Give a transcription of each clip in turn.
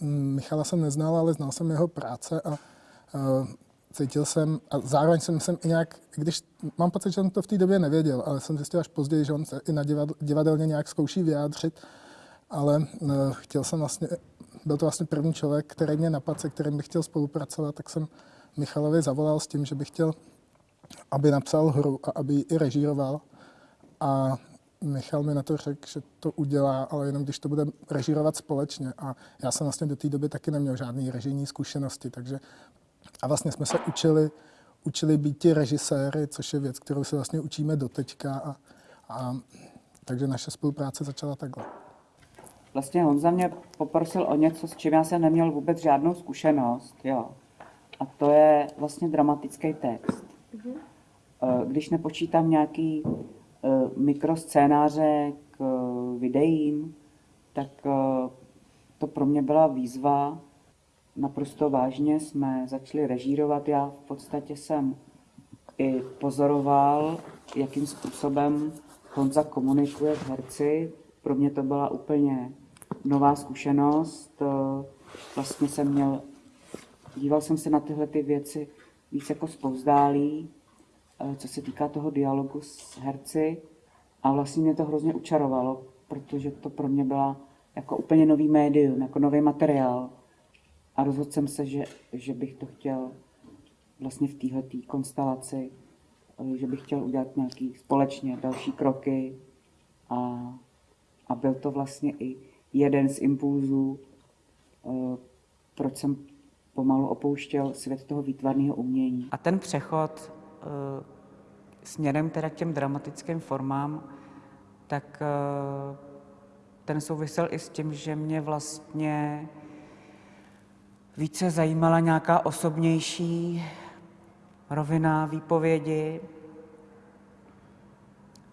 Michala jsem neznal, ale znal jsem jeho práce a cítil jsem, a zároveň jsem, jsem i nějak, když mám pocit, že jsem to v té době nevěděl, ale jsem zjistil až později, že on se i na divadl, divadelně nějak zkouší vyjádřit, ale chtěl jsem vlastně, byl to vlastně první člověk, který mě napadl, se kterým bych chtěl spolupracovat, tak jsem Michalovi zavolal s tím, že bych chtěl, aby napsal hru a aby ji i režíroval. A Michal mi na to řekl, že to udělá, ale jenom když to bude režírovat společně. A já jsem vlastně do té doby taky neměl žádné režijní zkušenosti, takže a vlastně jsme se učili, učili být ti režiséry, což je věc, kterou se vlastně učíme doteďka. A, a, takže naše spolupráce začala takhle. Vlastně Honza mě poprosil o něco, s čím já jsem neměl vůbec žádnou zkušenost. Jo. A to je vlastně dramatický text. Mm-hmm. Když nepočítám nějaký eh, mikroscénáře k eh, videím, tak to pro mě byla výzva. Naprosto vážně jsme začali režírovat. Já v podstatě jsem i pozoroval, jakým způsobem Honza komunikuje s herci. Pro mě to byla úplně nová zkušenost. Vlastně jsem měl díval jsem se na tyhle ty věci víc jako zpovzdálí, eh, co se týká toho dialogu s herci a vlastně mě to hrozně učarovalo, protože to pro mě byla jako úplně nový médium, jako nový materiál. A rozhodl jsem se, že, že bych to chtěl vlastně v téhle konstelaci, eh, že bych chtěl udělat nějaký společně další kroky a, a byl to vlastně i jeden z impulzů, eh, proč jsem pomalu opouštěl svět toho výtvarného umění. A ten přechod směrem teda k těm dramatickým formám, tak uh, ten souvisel i s tím, že mě vlastně více zajímala nějaká osobnější rovina výpovědi,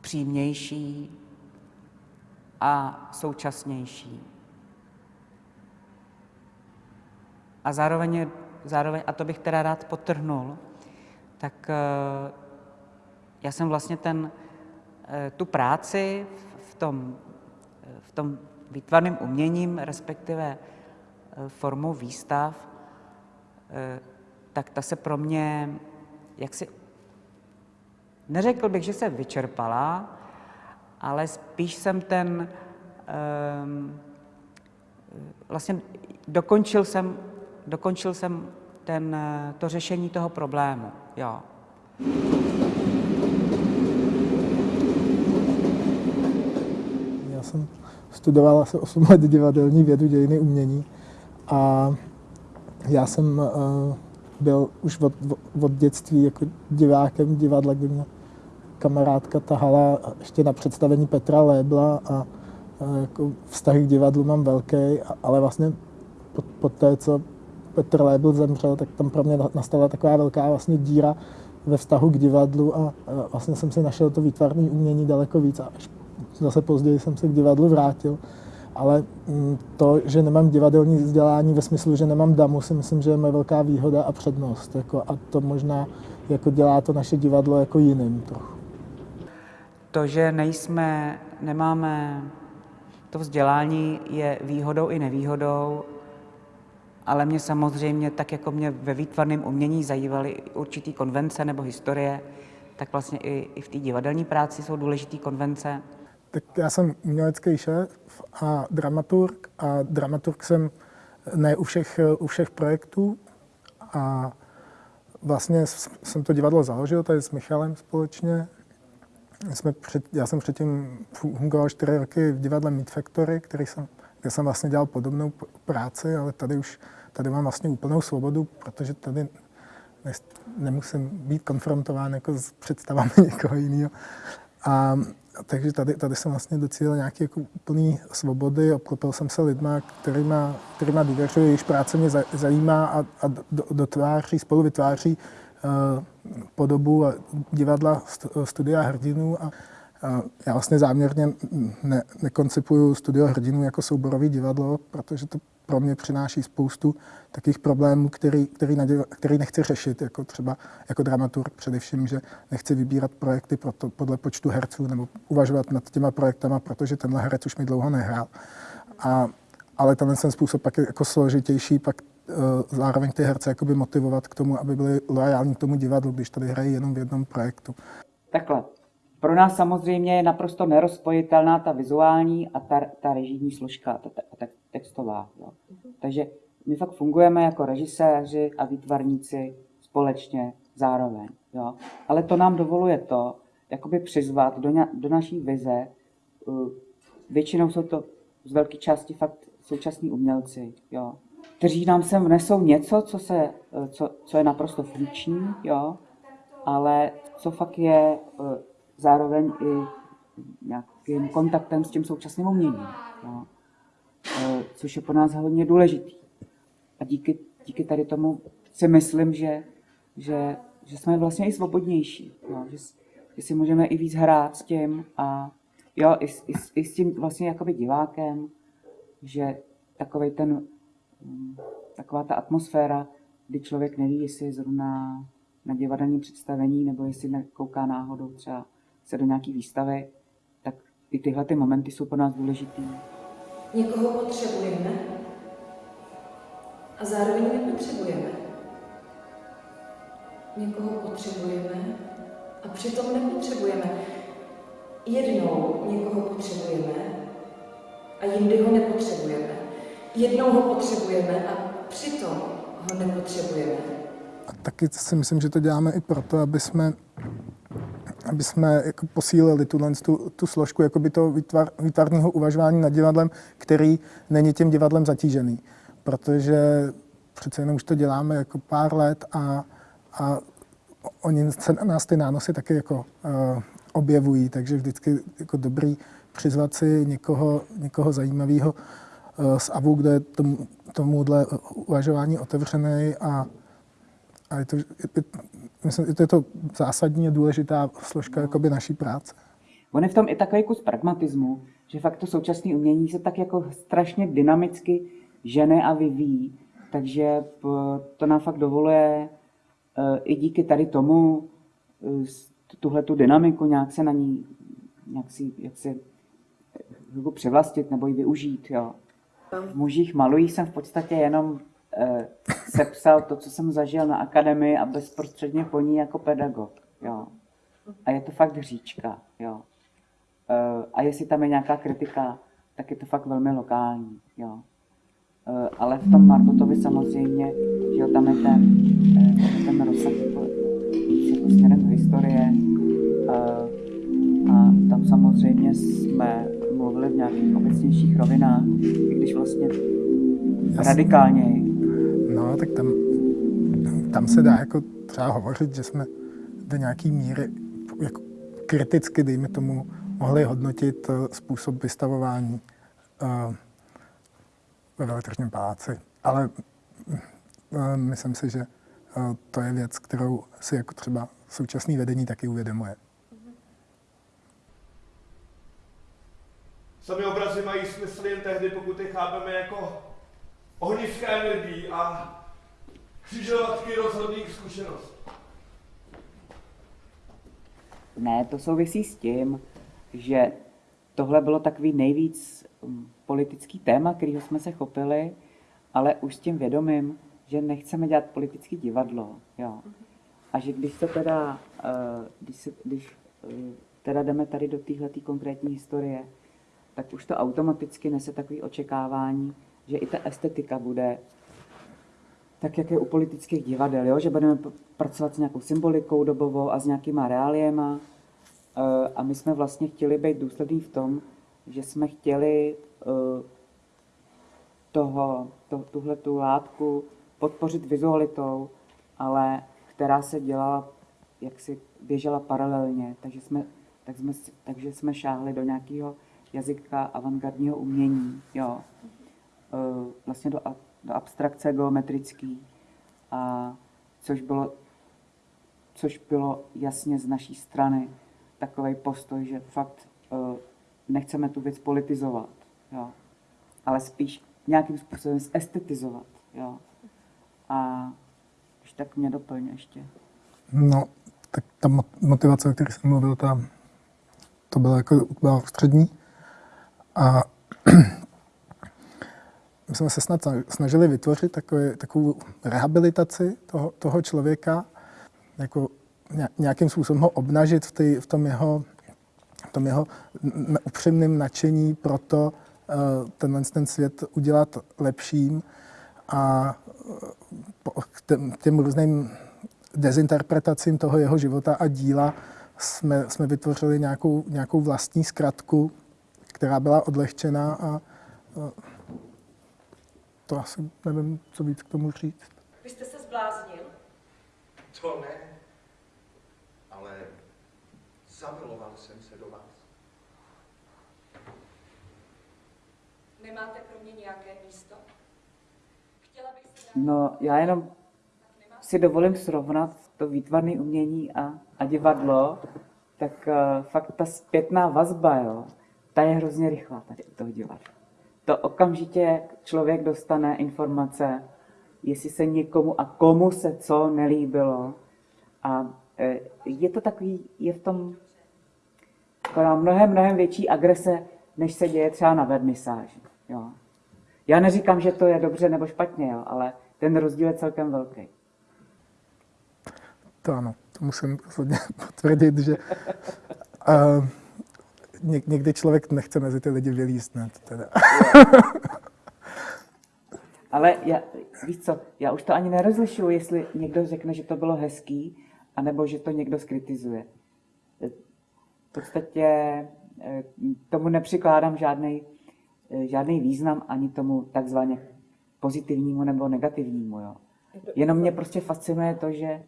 přímější a současnější. A zároveň, zároveň, a to bych teda rád potrhnul, tak uh, já jsem vlastně ten, uh, tu práci v tom, v tom výtvarným uměním, respektive formou výstav, tak ta se pro mě, jak si, neřekl bych, že se vyčerpala, ale spíš jsem ten, um, vlastně dokončil jsem dokončil jsem ten, eh, to řešení toho problému. Jo. Já jsem studoval asi 8 let divadelní vědu dějiny umění a já jsem uh, byl už od, od dětství jako divákem divadla, kdy mě kamarádka tahala ještě na představení Petra Lébla a uh, jako vztah k divadlu mám velký, ale vlastně po, po té, co Petr Lébl zemřel, tak tam pro mě nastala taková velká vlastně díra ve vztahu k divadlu a vlastně jsem si našel to výtvarné umění daleko víc a až zase později jsem se k divadlu vrátil. Ale mm, to, že nemám divadelní vzdělání ve smyslu, že nemám damu, si myslím, že je moje velká výhoda a přednost. Jako, a to možná jako dělá to naše divadlo jako jiným trochu. To, že nejsme, nemáme to vzdělání, je výhodou i nevýhodou ale mě samozřejmě, tak jako mě ve výtvarném umění zajímaly určitý konvence nebo historie, tak vlastně i, i v té divadelní práci jsou důležité konvence. Tak já jsem umělecký šéf a dramaturg a dramaturg jsem ne u všech, u všech projektů a vlastně jsem to divadlo založil tady s Michalem společně. Jsme před, já jsem předtím fungoval čtyři roky v divadle Meat Factory, který jsem, kde jsem vlastně dělal podobnou práci, ale tady už tady mám vlastně úplnou svobodu, protože tady ne, nemusím být konfrontován jako s představami někoho jiného. A takže tady, tady jsem vlastně docílil nějaké jako úplné svobody, obklopil jsem se lidma, kterýma, kterýma důvěřuji, jejichž práce mě zajímá a, a dotváří, spolu vytváří uh, podobu divadla studia hrdinů. A já vlastně záměrně ne, nekoncipuju studio hrdinů jako souborový divadlo, protože to pro mě přináší spoustu takových problémů, který, který, naděl, který nechci řešit, jako třeba jako dramaturg především, že nechci vybírat projekty proto, podle počtu herců nebo uvažovat nad těma projektama, protože tenhle herec už mi dlouho nehrál. A, ale tenhle ten způsob pak je jako složitější, pak uh, zároveň ty herce motivovat k tomu, aby byli loajální k tomu divadlu, když tady hrají jenom v jednom projektu. Takhle. Pro nás samozřejmě je naprosto nerozpojitelná ta vizuální a ta, ta režijní složka, ta, ta, ta textová. Jo. Takže my fakt fungujeme jako režiséři a výtvarníci společně zároveň. Jo. Ale to nám dovoluje to, jakoby přizvat do, do naší vize, většinou jsou to z velké části fakt současní umělci, jo, kteří nám sem vnesou něco, co, se, co, co je naprosto funkční, jo, ale co fakt je zároveň i nějakým kontaktem s tím současným uměním, jo, což je pro nás hodně důležitý. A díky, díky tady tomu si myslím, že, že, že jsme vlastně i svobodnější, jo, že, že si můžeme i víc hrát s tím a jo, i, i, i s tím vlastně jakoby divákem, že takový ten, mm, taková ta atmosféra, kdy člověk neví, jestli je zrovna na divadelním představení, nebo jestli kouká náhodou třeba se do nějaký výstavy, tak i tyhle ty momenty jsou pro nás důležitý. Někoho potřebujeme a zároveň nepotřebujeme. Někoho potřebujeme a přitom nepotřebujeme. Jednou někoho potřebujeme a jindy ho nepotřebujeme. Jednou ho potřebujeme a přitom ho nepotřebujeme. A taky si myslím, že to děláme i proto, aby jsme, aby jsme jako posílili tuhle, tu, tu složku toho výtvar, výtvarného uvažování nad divadlem, který není tím divadlem zatížený. Protože přece jenom už to děláme jako pár let a, a oni se nás ty nánosy taky jako uh, objevují, takže vždycky jako dobrý přizvat si někoho, někoho zajímavého uh, z AVU, kde je tomu, tomuhle uvažování otevřený a, a je to, je, myslím, je to zásadní a důležitá složka jakoby naší práce. On je v tom i takový kus pragmatismu, že fakt to současné umění se tak jako strašně dynamicky žene a vyvíjí, takže to nám fakt dovoluje i díky tady tomu tuhle tu dynamiku nějak se na ní, nějak si, jak se jako převlastit nebo ji využít. Jo. V mužích malují jsem v podstatě jenom eh, sepsal to, co jsem zažil na akademii a bezprostředně po ní jako pedagog. Jo. A je to fakt hříčka. Jo. Eh, a jestli tam je nějaká kritika, tak je to fakt velmi lokální. Jo. Eh, ale v tom Marbutovi samozřejmě, že jo, tam je ten, eh, ten rozsah jako, jako směrem do historie a, a tam samozřejmě jsme mluvili v nějakých obecnějších rovinách, i když vlastně radikálně. Tak tam, tam se dá jako třeba hovořit, že jsme do nějaký míry jako kriticky, dejme tomu, mohli hodnotit způsob vystavování ve veletržním paláci. Ale eh, myslím si, že eh, to je věc, kterou si jako třeba současný vedení taky uvědomuje. Sami obrazy mají smysl jen tehdy, pokud je chápeme jako ohniska energií a křižovatky rozhodných zkušeností. Ne, to souvisí s tím, že tohle bylo takový nejvíc hm, politický téma, kterého jsme se chopili, ale už s tím vědomím, že nechceme dělat politický divadlo. Jo. A že když se teda, eh, když, se, když eh, teda jdeme tady do téhle konkrétní historie, tak už to automaticky nese takové očekávání, že i ta estetika bude tak, jak je u politických divadel, jo? že budeme pracovat s nějakou symbolikou dobovou a s nějakýma reáliema. Eh, a my jsme vlastně chtěli být důslední v tom, že jsme chtěli uh, toho, to, tuhle tu látku podpořit vizualitou, ale která se dělala, jak si běžela paralelně, takže jsme, tak jsme, takže jsme šáhli do nějakého jazyka avantgardního umění, jo. Uh, vlastně do, do abstrakce geometrický, a což bylo, což bylo jasně z naší strany takový postoj, že fakt uh, nechceme tu věc politizovat, jo, ale spíš nějakým způsobem estetizovat. Jo. A když tak mě doplň ještě. No, tak ta motivace, o které jsem mluvil, ta, to byla jako byla střední. A jsme se snad snažili vytvořit takové, takovou rehabilitaci toho, toho člověka, jako nějakým způsobem ho obnažit v, ty, v tom jeho, v tom jeho upřímném nadšení pro to, uh, tenhle ten svět udělat lepším a k těm, těm různým dezinterpretacím toho jeho života a díla jsme, jsme vytvořili nějakou, nějakou vlastní zkratku, která byla odlehčená a to asi nevím, co víc k tomu říct. Vy jste se zbláznil? To ne, ale zamiloval jsem se do vás. Nemáte pro mě nějaké místo? Chtěla bych se No, já jenom si dovolím srovnat to výtvarné umění a, a divadlo, tak uh, fakt ta zpětná vazba, jo, ta je hrozně rychlá tady u toho divadla. To okamžitě člověk dostane informace, jestli se někomu a komu se co nelíbilo. A uh, je to takový, je v tom mnohem, mnohem větší agrese, než se děje třeba na vernisáži. Jo. Já neříkám, že to je dobře nebo špatně, jo, ale ten rozdíl je celkem velký. To ano, to musím potvrdit, že uh, někdy člověk nechce mezi ty lidi vylíst. Ne, teda. Ale já, víš co, já už to ani nerozlišuju, jestli někdo řekne, že to bylo hezký, anebo že to někdo skritizuje. V podstatě eh, tomu nepřikládám žádný eh, žádný význam ani tomu takzvaně pozitivnímu nebo negativnímu. Jo. Jenom mě prostě fascinuje to, že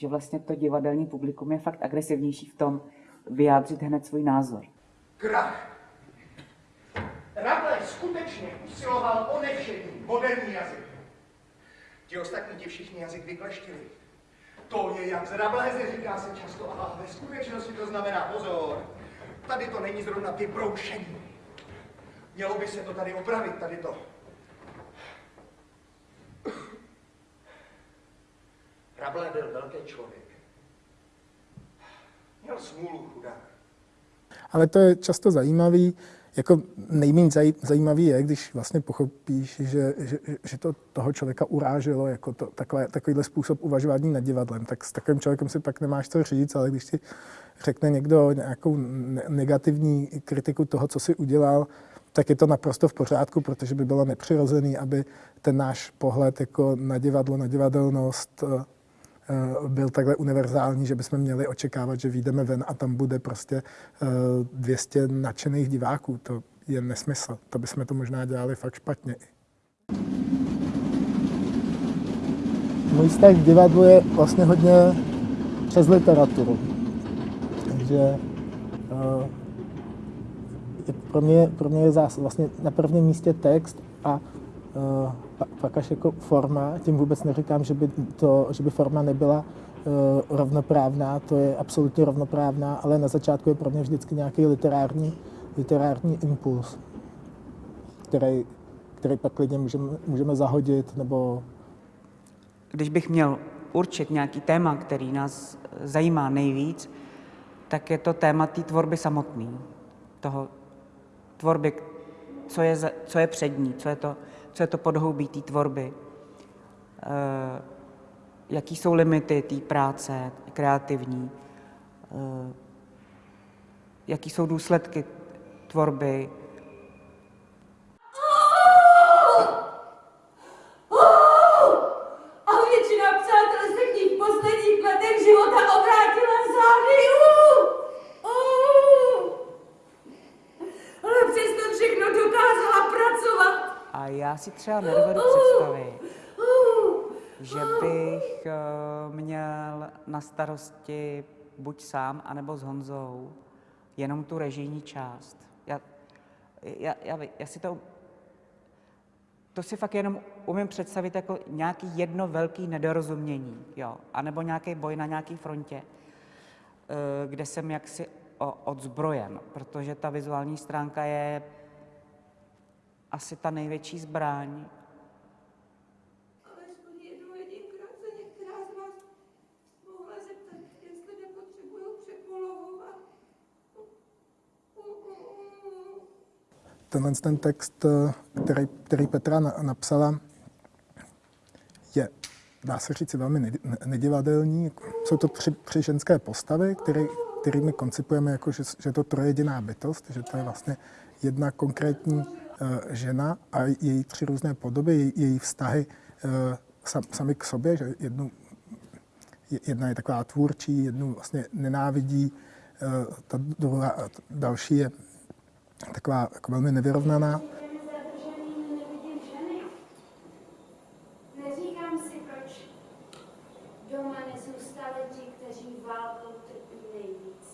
že vlastně to divadelní publikum je fakt agresivnější v tom vyjádřit hned svůj názor. Krach. Rabelais skutečně usiloval o nevšední moderní jazyk. Ti ostatní ti všichni jazyk vykleštili. To je jak z Rabelaise, říká se často, a ve skutečnosti to znamená pozor. Tady to není zrovna vybroušení. Mělo by se to tady opravit, tady to. Rabelais byl velký člověk. Měl smůlu chudák. Ale to je často zajímavý, jako nejméně zajímavý je, když vlastně pochopíš, že, že, že to toho člověka uráželo, jako to, takové, takovýhle způsob uvažování nad divadlem, tak s takovým člověkem si pak nemáš co říct, ale když ti řekne někdo nějakou negativní kritiku toho, co si udělal, tak je to naprosto v pořádku, protože by bylo nepřirozený, aby ten náš pohled jako na divadlo, na divadelnost Eh, byl takhle univerzální, že bychom měli očekávat, že vyjdeme ven a tam bude prostě 200 eh, nadšených diváků. To je nesmysl. To bychom to možná dělali fakt špatně. Můj vztah k divadlu je vlastně hodně přes literaturu. Takže uh, pro mě, pro mě je zás, vlastně na prvním místě text a uh, pak až jako forma, tím vůbec neříkám, že by, to, že by forma nebyla uh, rovnoprávná, to je absolutně rovnoprávná, ale na začátku je pro mě vždycky nějaký literární, literární impuls, který, který pak klidně můžeme, můžeme zahodit, nebo... Když bych měl určit nějaký téma, který nás zajímá nejvíc, tak je to téma té tvorby samotné. Toho tvorby, co je, co je přední, co je to, co je to podhoubí té tvorby, eh, jaký jsou limity té práce kreativní, eh, jaký jsou důsledky tvorby, třeba nedovedu představit, že bych eh, měl na starosti buď sám, anebo s Honzou jenom tu režijní část. Já, já, já, já si to, to si fakt jenom umím představit jako nějaký jedno velký nedorozumění, jo, anebo nějaký boj na nějaký frontě, eh, kde jsem jaksi odzbrojen, protože ta vizuální stránka je asi ta největší zbraň. Tenhle ten text, eh, který, který Petra na- napsala, je, dá se říct, velmi nedi- ne- nedivadelní. Jsou to tři, tři ženské postavy, který, kterými koncipujeme jako, že, že je to trojediná bytost, že to je vlastně jedna konkrétní žena a její tři různé podoby, její, vztahy eh, sam, sami k sobě, že jednu, je- jedna je taková tvůrčí, jednu vlastně nenávidí, eh, ta druhá, další je taková jako velmi nevyrovnaná. Těmi zadrženými nevidím ženy. Neříkám si, proč doma nezůstali ti, kteří válkou trpí nejvíc.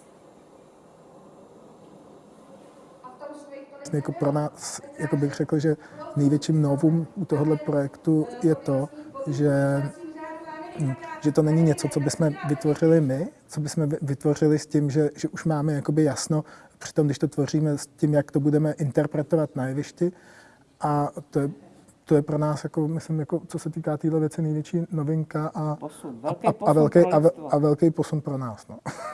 A v tom svých tolik Vlastně jako pro nás, jako bych řekl, že největším novum u tohohle projektu je to, že, hm, že to není něco, co bychom vytvořili my, co bychom vy- vytvořili s tím, že, že už máme jakoby jasno, přitom když to tvoříme s tím, jak to budeme interpretovat na jevišti. A to je, to je pro nás, jako, myslím, jako, co se týká téhle věci, největší novinka a, Posun, a, velký a, a, posun velký, pro a, a velký posun pro nás. No.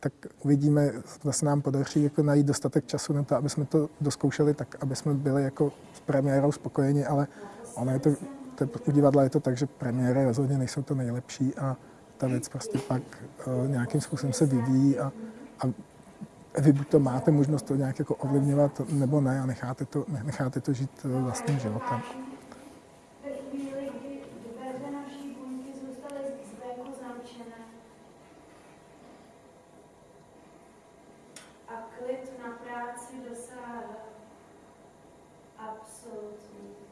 tak uvidíme, zase nám podaří jako najít dostatek času na to, aby jsme to dozkoušeli tak, aby jsme byli jako s premiérou spokojeni, ale ono je to, to je, u divadla je to tak, že premiéry rozhodně nejsou to nejlepší a ta věc prostě pak uh, nějakým způsobem se vyvíjí a, a vy buď to máte možnost to nějak jako ovlivňovat, nebo ne a necháte to, necháte to žít eh, vlastním životem. Ve chvíli, kdy